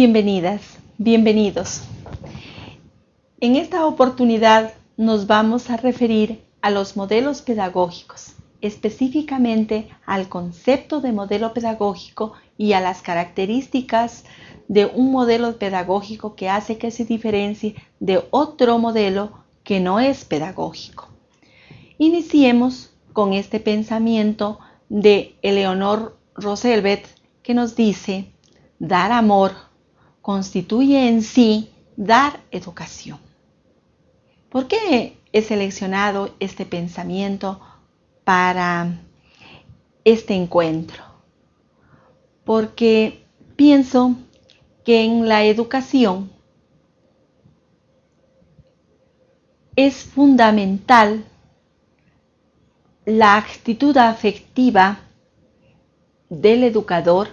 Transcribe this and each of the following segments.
Bienvenidas, bienvenidos. En esta oportunidad nos vamos a referir a los modelos pedagógicos, específicamente al concepto de modelo pedagógico y a las características de un modelo pedagógico que hace que se diferencie de otro modelo que no es pedagógico. Iniciemos con este pensamiento de Eleonor Roosevelt que nos dice, dar amor constituye en sí dar educación. ¿Por qué he seleccionado este pensamiento para este encuentro? Porque pienso que en la educación es fundamental la actitud afectiva del educador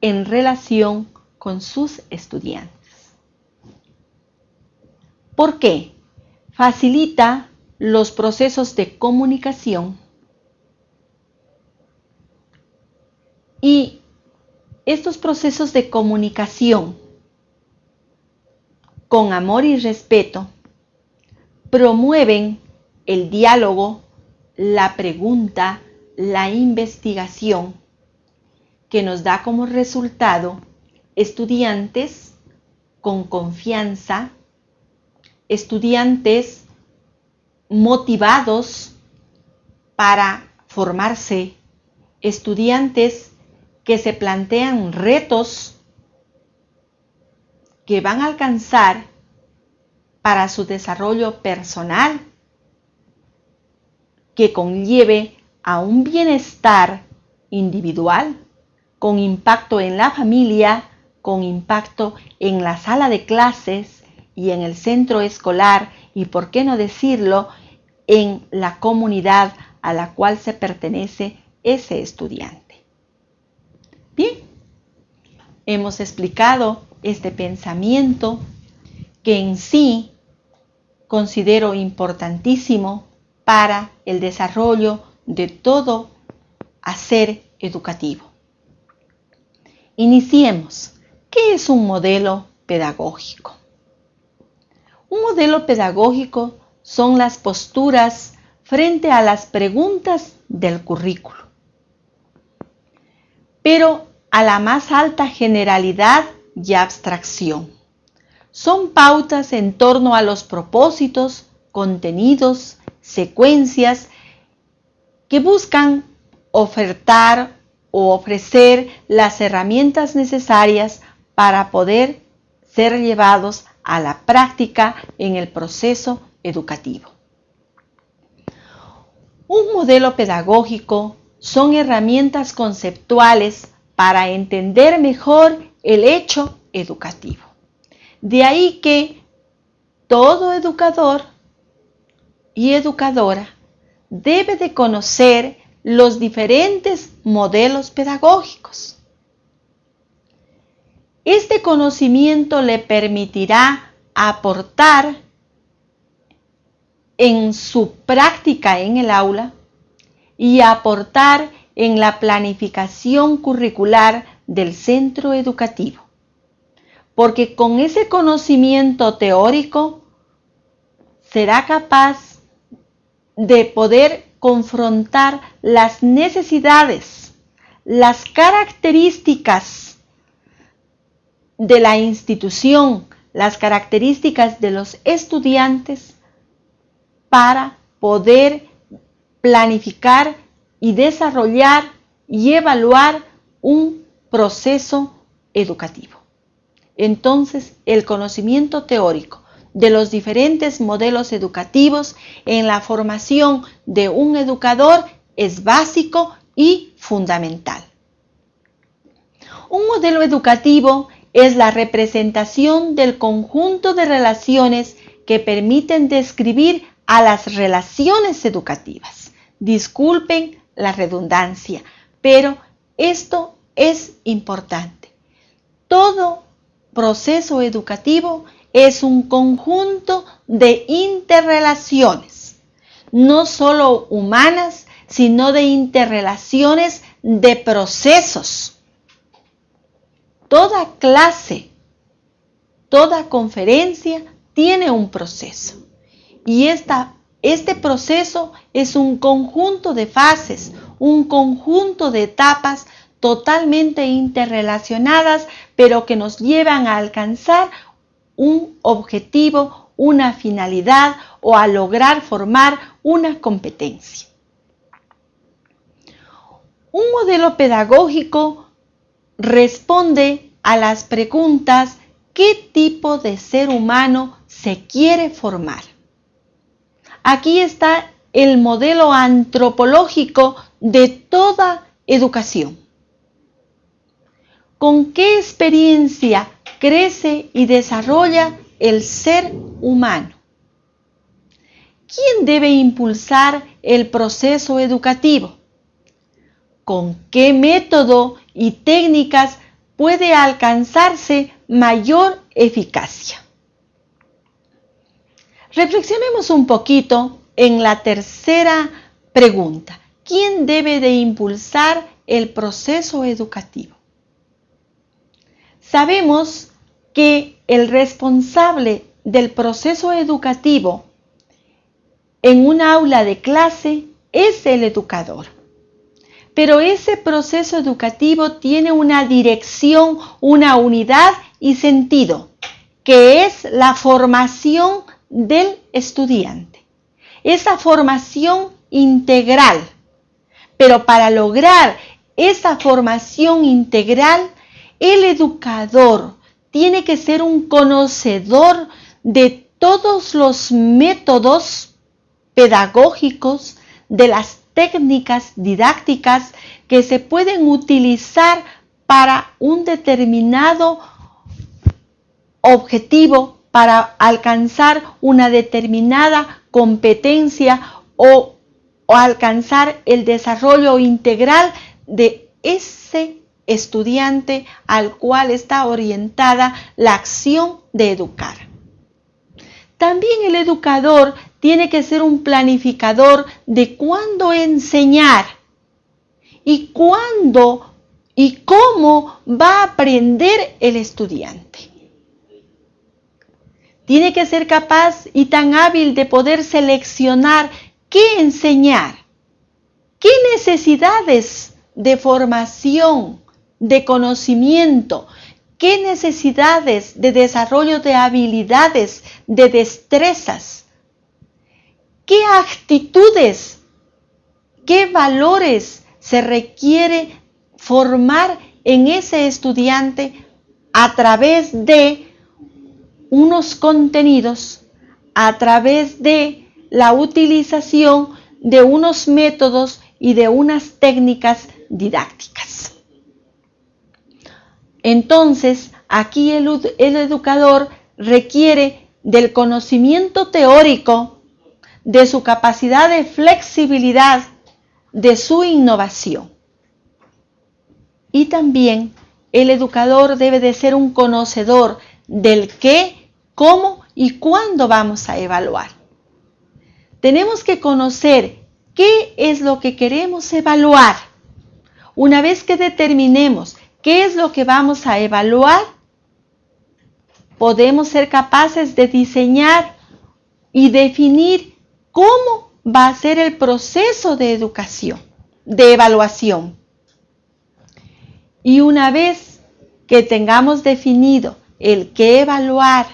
en relación con sus estudiantes. ¿Por qué? Facilita los procesos de comunicación y estos procesos de comunicación con amor y respeto promueven el diálogo, la pregunta, la investigación, que nos da como resultado estudiantes con confianza, estudiantes motivados para formarse, estudiantes que se plantean retos que van a alcanzar para su desarrollo personal, que conlleve a un bienestar individual, con impacto en la familia, con impacto en la sala de clases y en el centro escolar y, por qué no decirlo, en la comunidad a la cual se pertenece ese estudiante. Bien, hemos explicado este pensamiento que en sí considero importantísimo para el desarrollo de todo hacer educativo. Iniciemos. ¿Qué es un modelo pedagógico? Un modelo pedagógico son las posturas frente a las preguntas del currículo. Pero a la más alta generalidad y abstracción. Son pautas en torno a los propósitos, contenidos, secuencias que buscan ofertar o ofrecer las herramientas necesarias para poder ser llevados a la práctica en el proceso educativo. Un modelo pedagógico son herramientas conceptuales para entender mejor el hecho educativo. De ahí que todo educador y educadora debe de conocer los diferentes modelos pedagógicos. Este conocimiento le permitirá aportar en su práctica en el aula y aportar en la planificación curricular del centro educativo. Porque con ese conocimiento teórico será capaz de poder confrontar las necesidades, las características de la institución, las características de los estudiantes para poder planificar y desarrollar y evaluar un proceso educativo. Entonces, el conocimiento teórico de los diferentes modelos educativos en la formación de un educador es básico y fundamental. Un modelo educativo es la representación del conjunto de relaciones que permiten describir a las relaciones educativas. Disculpen la redundancia, pero esto es importante. Todo proceso educativo es un conjunto de interrelaciones, no solo humanas, sino de interrelaciones de procesos. Toda clase, toda conferencia tiene un proceso. Y esta, este proceso es un conjunto de fases, un conjunto de etapas totalmente interrelacionadas, pero que nos llevan a alcanzar un objetivo, una finalidad o a lograr formar una competencia. Un modelo pedagógico responde a las preguntas ¿qué tipo de ser humano se quiere formar? Aquí está el modelo antropológico de toda educación. ¿Con qué experiencia crece y desarrolla el ser humano? ¿Quién debe impulsar el proceso educativo? ¿Con qué método y técnicas puede alcanzarse mayor eficacia? Reflexionemos un poquito en la tercera pregunta. ¿Quién debe de impulsar el proceso educativo? Sabemos que el responsable del proceso educativo en un aula de clase es el educador. Pero ese proceso educativo tiene una dirección, una unidad y sentido, que es la formación del estudiante. Esa formación integral. Pero para lograr esa formación integral, el educador tiene que ser un conocedor de todos los métodos pedagógicos, de las técnicas didácticas que se pueden utilizar para un determinado objetivo, para alcanzar una determinada competencia o, alcanzar el desarrollo integral de ese estudiante al cual está orientada la acción de educar. También el educador tiene que ser un planificador de cuándo enseñar y cuándo y cómo va a aprender el estudiante. Tiene que ser capaz y tan hábil de poder seleccionar qué enseñar, qué necesidades de formación, de conocimiento, qué necesidades de desarrollo de habilidades, de destrezas qué actitudes, qué valores se requiere formar en ese estudiante a través de unos contenidos, a través de la utilización de unos métodos y de unas técnicas didácticas. Entonces, aquí el, educador requiere del conocimiento teórico de su capacidad de flexibilidad, de su innovación. Y también el educador debe de ser un conocedor del qué, cómo y cuándo vamos a evaluar. Tenemos que conocer qué es lo que queremos evaluar. Una vez que determinemos qué es lo que vamos a evaluar, podemos ser capaces de diseñar y definir cómo va a ser el proceso de educación, de evaluación. Y una vez que tengamos definido el qué evaluar,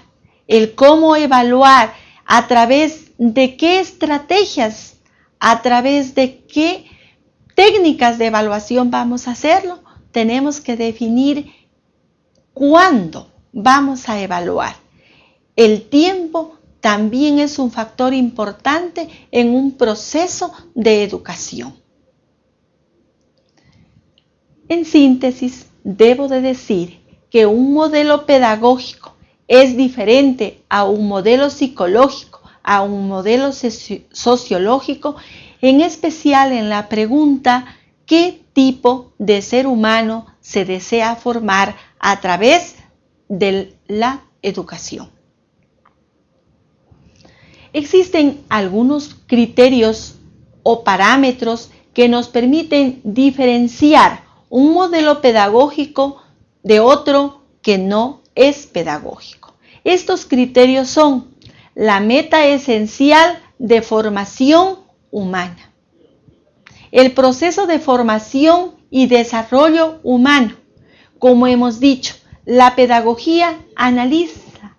el cómo evaluar, a través de qué estrategias, a través de qué técnicas de evaluación vamos a hacerlo, tenemos que definir cuándo vamos a evaluar. El tiempo también es un factor importante en un proceso de educación. En síntesis, debo de decir que un modelo pedagógico es diferente a un modelo psicológico, a un modelo sociológico, en especial en la pregunta ¿qué tipo de ser humano se desea formar a través de la educación? Existen algunos criterios o parámetros que nos permiten diferenciar un modelo pedagógico de otro que no es pedagógico. Estos criterios son la meta esencial de formación humana, el proceso de formación y desarrollo humano. Como hemos dicho, la pedagogía analiza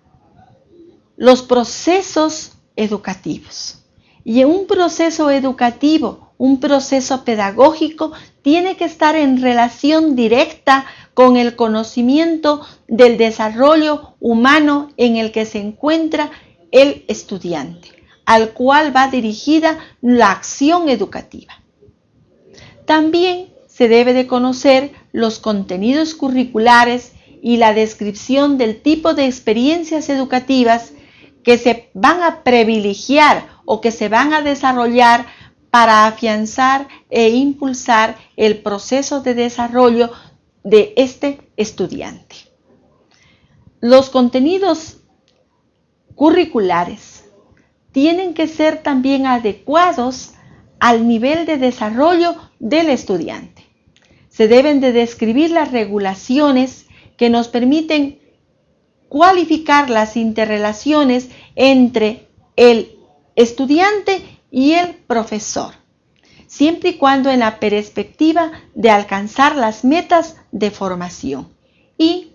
los procesos educativos. Y un proceso educativo, un proceso pedagógico, tiene que estar en relación directa con el conocimiento del desarrollo humano en el que se encuentra el estudiante, al cual va dirigida la acción educativa. También se debe de conocer los contenidos curriculares y la descripción del tipo de experiencias educativas que se van a privilegiar o que se van a desarrollar para afianzar e impulsar el proceso de desarrollo de este estudiante. Los contenidos curriculares tienen que ser también adecuados al nivel de desarrollo del estudiante. Se deben de describir las regulaciones que nos permiten cualificar las interrelaciones entre el estudiante y el profesor, siempre y cuando en la perspectiva de alcanzar las metas de formación. Y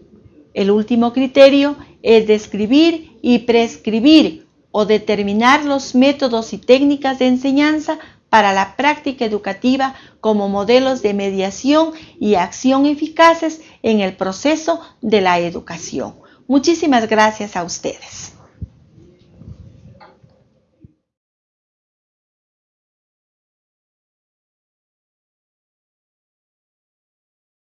el último criterio es describir y prescribir o determinar los métodos y técnicas de enseñanza para la práctica educativa como modelos de mediación y acción eficaces en el proceso de la educación. Muchísimas gracias a ustedes.